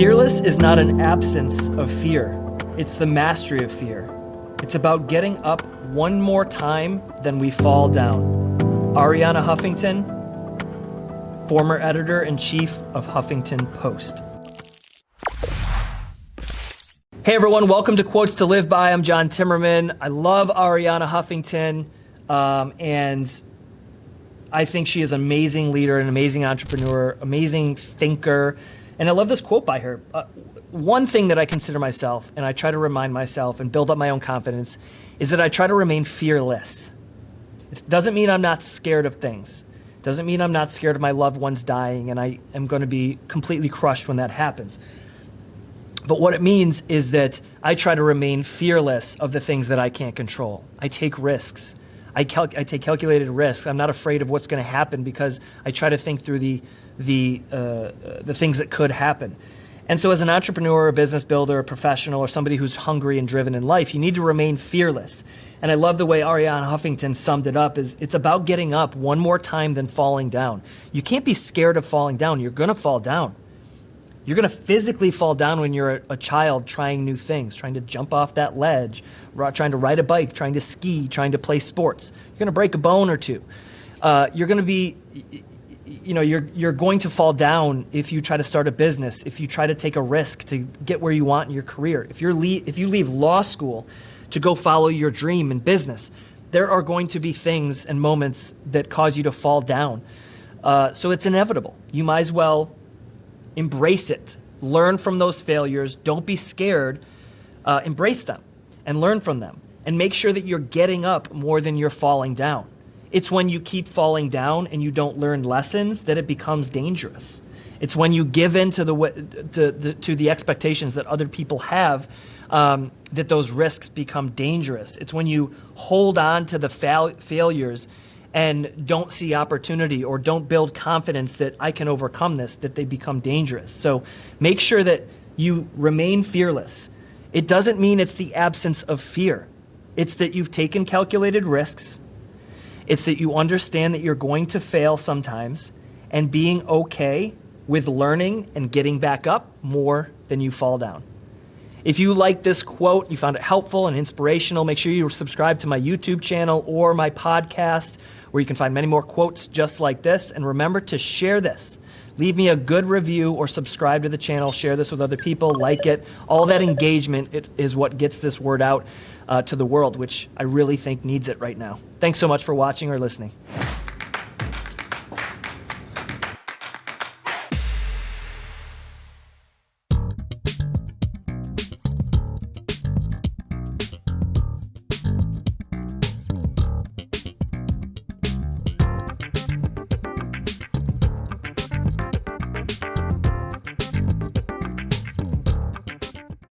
Fearless is not an absence of fear, it's the mastery of fear. It's about getting up one more time than we fall down. Arianna Huffington, former editor in chief of Huffington Post. Hey everyone, welcome to Quotes to Live By. I'm John Timmerman. I love Arianna Huffington, um, and I think she is an amazing leader, an amazing entrepreneur, amazing thinker. And I love this quote by her. Uh, one thing that I consider myself, and I try to remind myself and build up my own confidence, is that I try to remain fearless. It doesn't mean I'm not scared of things. It doesn't mean I'm not scared of my loved ones dying and I am going to be completely crushed when that happens. But what it means is that I try to remain fearless of the things that I can't control. I take risks. I, cal- I take calculated risks. I'm not afraid of what's going to happen because I try to think through the the, uh, the things that could happen. And so, as an entrepreneur, a business builder, a professional, or somebody who's hungry and driven in life, you need to remain fearless. And I love the way Arianna Huffington summed it up is it's about getting up one more time than falling down. You can't be scared of falling down. You're going to fall down. You're going to physically fall down when you're a, a, child trying new things, trying to jump off that ledge, trying to ride a bike, trying to ski, trying to play sports. You're going to break a bone or two. Uh, you're going to be you know you're you're going to fall down if you try to start a business if you try to take a risk to get where you want in your career if you're le- if you leave law school to go follow your dream in business there are going to be things and moments that cause you to fall down uh, so it's inevitable you might as well embrace it. Learn from those failures. Don't be scared. Uh, embrace them and learn from them. And make sure that you're getting up more than you're falling down. It's when you keep falling down and you don't learn lessons that it becomes dangerous. It's when you give in to the, to the, to the expectations that other people have um, that those risks become dangerous. It's when you hold on to the fail- failures and don't see opportunity or don't build confidence that I can overcome this that they become dangerous. So make sure that you remain fearless. It doesn't mean it's the absence of fear. It's that you've taken calculated risks it's that you understand that you're going to fail sometimes and being okay with learning and getting back up more than you fall down. If you like this quote, you found it helpful and inspirational, make sure you subscribe to my YouTube channel or my podcast where you can find many more quotes just like this. And remember to share this. Leave me a good review or subscribe to the channel. Share this with other people, like it. All that engagement is what gets this word out uh, to the world, which I really think needs it right now. Thanks so much for watching or listening.